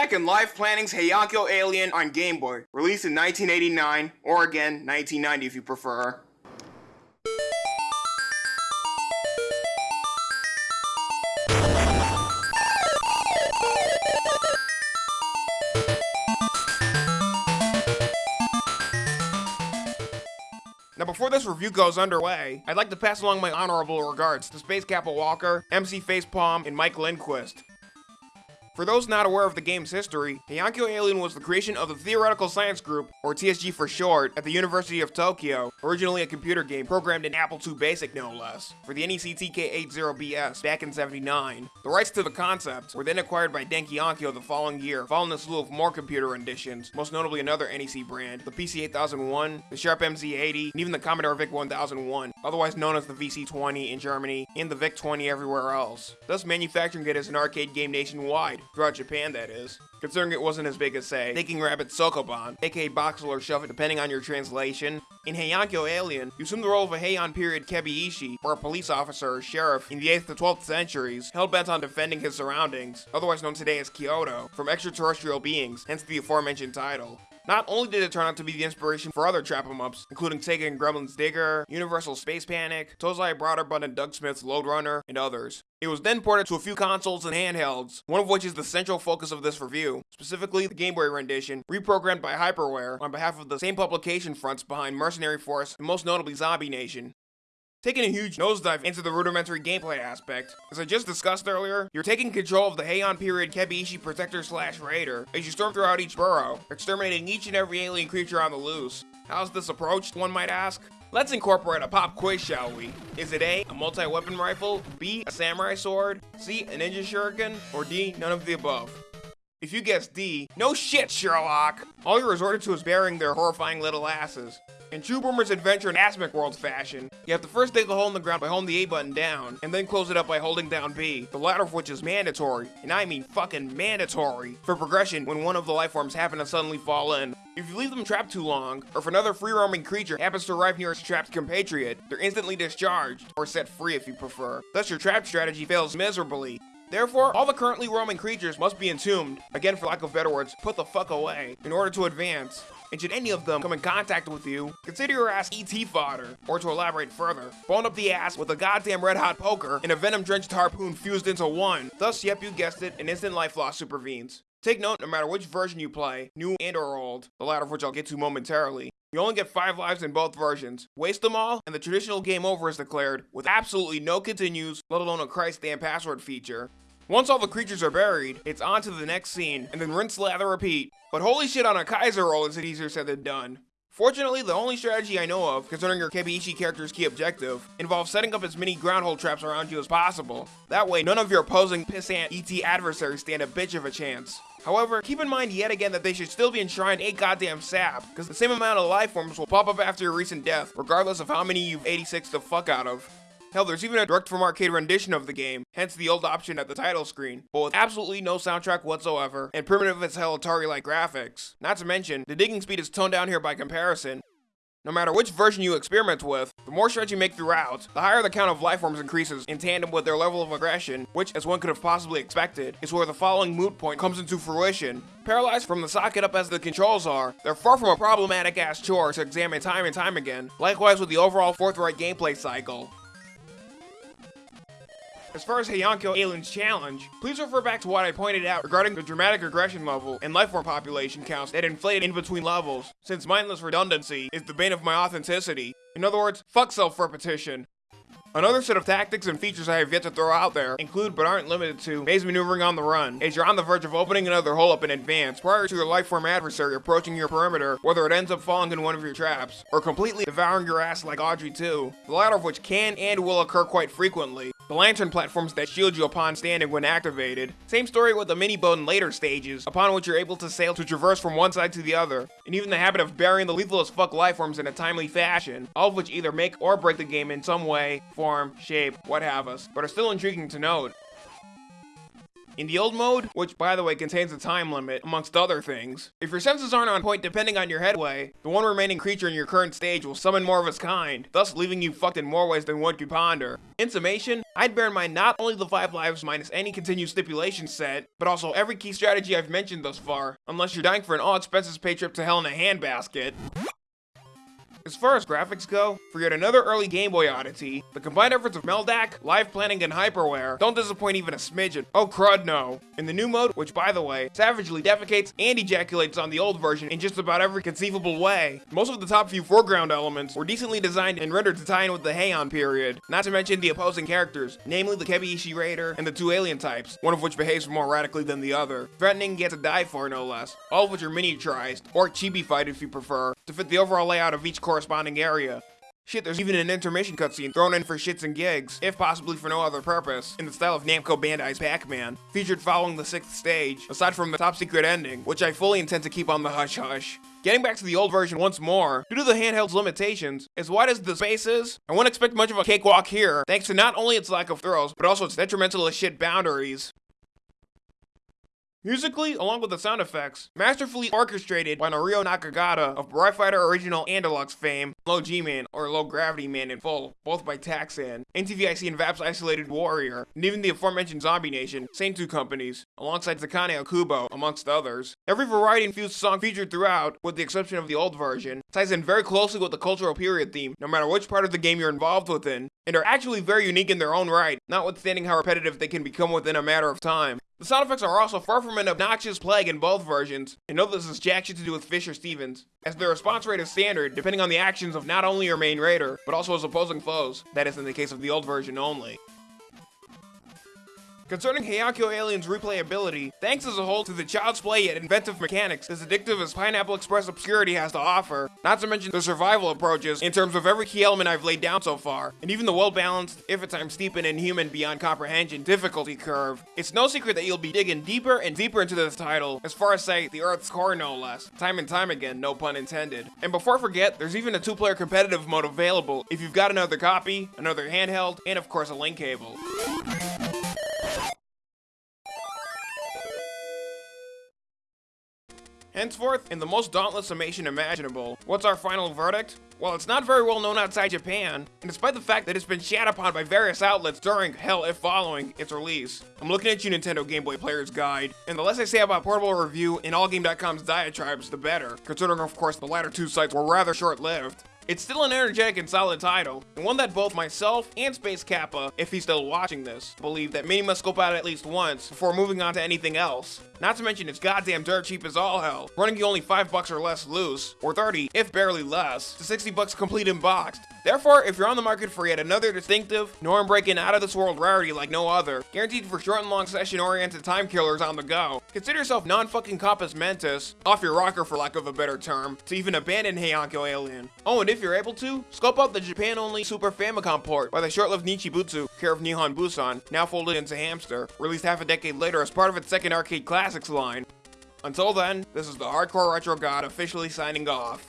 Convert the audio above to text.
And Life Planning's Heiankyo Alien on Game Boy, released in 1989, or again, 1990 if you prefer. Now before this review goes underway, I'd like to pass along my honorable regards to Space Kappa Walker, MC Facepalm, and Mike Lindquist. For those not aware of the game's history, Heiankyo Alien was the creation of the Theoretical Science Group, or TSG for short, at the University of Tokyo, originally a computer game programmed in Apple II Basic no less, for the NEC TK80BS back in 79. The rights to the concept were then acquired by Denki Onkyo the following year, following a slew of more computer renditions, most notably another NEC brand, the PC8001, the Sharp MZ80, and even the Commodore VIC-1001, otherwise known as the VC-20 in Germany, and the VIC-20 everywhere else, thus manufacturing it as an arcade game nationwide, throughout Japan that is. Considering it wasn't as big as, say, Thinking Rabbit Sokoban, aka Boxxle or Shove It depending on your translation. In Heiankyo Alien, you assume the role of a Heian period Kebiishi, or a police officer or sheriff in the 8th to 12th centuries, hell-bent on defending his surroundings, otherwise known today as Kyoto, from extraterrestrial beings, hence the aforementioned title. Not only did it turn out to be the inspiration for other trap 'em ups, including Sega and Gremlins Digger, Universal Space Panic, Tozai Broderbund and Doug Smith's Lode Runner, and others. It was then ported to a few consoles and handhelds, one of which is the central focus of this review, specifically the Game Boy rendition, reprogrammed by Hyperware on behalf of the same publication fronts behind Mercenary Force and most notably Zombie Nation. Taking a huge nosedive into the rudimentary gameplay aspect. As I just discussed earlier, you're taking control of the Heian period Kebiishi Protector slash Raider as you storm throughout each burrow, exterminating each and every alien creature on the loose. How's this approached, one might ask? Let's incorporate a pop quiz, shall we? Is it A, a multi-weapon rifle, B, a samurai sword, C, a ninja shuriken, or D, none of the above? If you guess D, no shit, Sherlock! All you resorted to is burying their horrifying little asses. In true Boomer's Adventure in Asmik World fashion, you have to first dig a hole in the ground by holding the A button down, and then close it up by holding down B, the latter of which is mandatory, and I mean fucking mandatory, for progression when one of the lifeforms happen to suddenly fall in. If you leave them trapped too long, or if another free-roaming creature happens to arrive near its trapped compatriot, they're instantly discharged, or set free if you prefer. Thus your trap strategy fails miserably, Therefore, all the currently roaming creatures must be entombed, again for lack of better words, put the fuck away, in order to advance. And should any of them come in contact with you, consider your ass ET fodder. Or to elaborate further, bone up the ass with a goddamn red hot poker and a venom drenched harpoon fused into one. Thus, yep, you guessed it, an instant life loss supervenes. Take note, no matter which version you play, new and or old, the latter of which I'll get to momentarily, you only get 5 lives in both versions. Waste them all, and the traditional game over is declared, with absolutely no continues, let alone a Christ damn password feature. Once all the creatures are buried, it's on to the next scene, and then rinse, lather, repeat. But holy shit on a Kaiser roll is it easier said than done. Fortunately, the only strategy I know of, concerning your Kebiishi character's key objective, involves setting up as many groundhold traps around you as possible. That way, none of your opposing pissant ET adversaries stand a bitch of a chance. However, keep in mind yet again that they should still be enshrined a goddamn sap, because the same amount of life forms will pop up after your recent death, regardless of how many you've 86 the fuck out of. Hell, there's even a direct from arcade rendition of the game, hence the old option at the title screen, but with absolutely no soundtrack whatsoever, and primitive as hell Atari-like graphics. Not to mention, the digging speed is toned down here by comparison. No matter which version you experiment with, the more strides you make throughout, the higher the count of lifeforms increases in tandem with their level of aggression, which, as one could have possibly expected, is where the following moot point comes into fruition. Paralyzed from the socket up as the controls are, they're far from a problematic ass chore to examine time and time again, likewise with the overall forthright gameplay cycle. As far as Heiankyo Alien's challenge, please refer back to what I pointed out regarding the dramatic aggression level and lifeform population counts that inflate in between levels, since mindless redundancy is the bane of my authenticity. In other words, fuck self-repetition. Another set of tactics and features I have yet to throw out there include but aren't limited to maze maneuvering on the run, as you're on the verge of opening another hole up in advance prior to your lifeform adversary approaching your perimeter, whether it ends up falling in one of your traps, or completely devouring your ass like Audrey 2, the latter of which can and will occur quite frequently. The lantern platforms that shield you upon standing when activated. Same story with the mini boat in later stages, upon which you're able to sail to traverse from one side to the other, and even the habit of burying the lethal as fuck lifeforms in a timely fashion, all of which either make or break the game in some way, form, shape, what have us, but are still intriguing to note. In the old mode, which by the way contains a time limit, amongst other things, if your senses aren't on point depending on your headway, the one remaining creature in your current stage will summon more of its kind, thus leaving you fucked in more ways than one could ponder. In summation, I'd bear in mind not only the 5 lives minus any continued stipulation set, but also every key strategy I've mentioned thus far, unless you're dying for an all-expenses pay trip to hell in a handbasket. As far as graphics go, for yet another early Game Boy oddity, the combined efforts of Meldac, Live Planning, and Hyperware don't disappoint even a smidgen. Oh crud no. In the new mode, which by the way, savagely defecates and ejaculates on the old version in just about every conceivable way, most of the top few foreground elements were decently designed and rendered to tie in with the Heian period, not to mention the opposing characters, namely the Kebiishi Raider and the two alien types, one of which behaves more radically than the other, threatening yet to die for no less, all of which are miniaturized, or chibi-fied if you prefer, to fit the overall layout of each corresponding area. Shit, there's even an intermission cutscene thrown in for shits and gigs, if possibly for no other purpose, in the style of Namco Bandai's Pac-Man, featured following the sixth stage, aside from the top secret ending, which I fully intend to keep on the hush-hush. Getting back to the old version once more, due to the handheld's limitations, as wide as the space is, I wouldn't expect much of a cakewalk here, thanks to not only its lack of throws, but also its detrimental as shit boundaries. Musically, along with the sound effects, masterfully orchestrated by Norio Nakagata of Rai Fighter original and deluxe fame, Low G-Man or Low Gravity Man in full, both by Taxan, NTVIC and VAP's Isolated Warrior, and even the aforementioned Zombie Nation, same two companies, alongside Takane Okubo, amongst others. Every variety-infused song featured throughout, with the exception of the old version, ties in very closely with the cultural period theme, no matter which part of the game you're involved within, and are actually very unique in their own right, notwithstanding how repetitive they can become within a matter of time. The sound effects are also far from an obnoxious plague in both versions, and note this is jack shit to do with Fisher Stevens, as the response rate is standard depending on the actions of not only your main raider, but also his opposing foes, that is in the case of the old version only. Concerning Heiankyo Alien's replayability, thanks as a whole to the child's play yet inventive mechanics as addictive as Pineapple Express Obscurity has to offer, not to mention the survival approaches in terms of every key element I've laid down so far, and even the well-balanced, if at times steep and inhuman beyond comprehension difficulty curve. It's no secret that you'll be digging deeper and deeper into this title, as far as say, the Earth's core no less, time and time again, no pun intended. And before I forget, there's even a two-player competitive mode available if you've got another copy, another handheld, and of course a link cable. Henceforth, in the most dauntless summation imaginable, what's our final verdict? Well, it's not very well known outside Japan, and despite the fact that it's been shat upon by various outlets during, hell, if following, its release. I'm looking at you, Nintendo Game Boy Player's Guide, and the less I say about Portable Review and AllGame.com's diatribes, the better, considering of course the latter two sites were rather short-lived. It's still an energetic and solid title, and one that both myself and Space Kappa, if he's still watching this, believe that many must scope out at least once before moving on to anything else. Not to mention it's goddamn dirt cheap as all hell, running you only 5 bucks or less loose, or 30, if barely less, to 60 bucks complete in boxed. Therefore, if you're on the market for yet another distinctive, norm-breaking, out-of-this-world rarity like no other, guaranteed for short and long session-oriented time killers on the go, consider yourself non-fucking compos mentis, off your rocker for lack of a better term, to even abandon Heiankyo Alien. Oh, and if you're able to, scope out the Japan-only Super Famicom port by the short-lived Nichibutsu, care of Nihon Bussan, now folded into Hamster, released half a decade later as part of its second arcade classics line. Until then, this is the Hardcore Retro God officially signing off.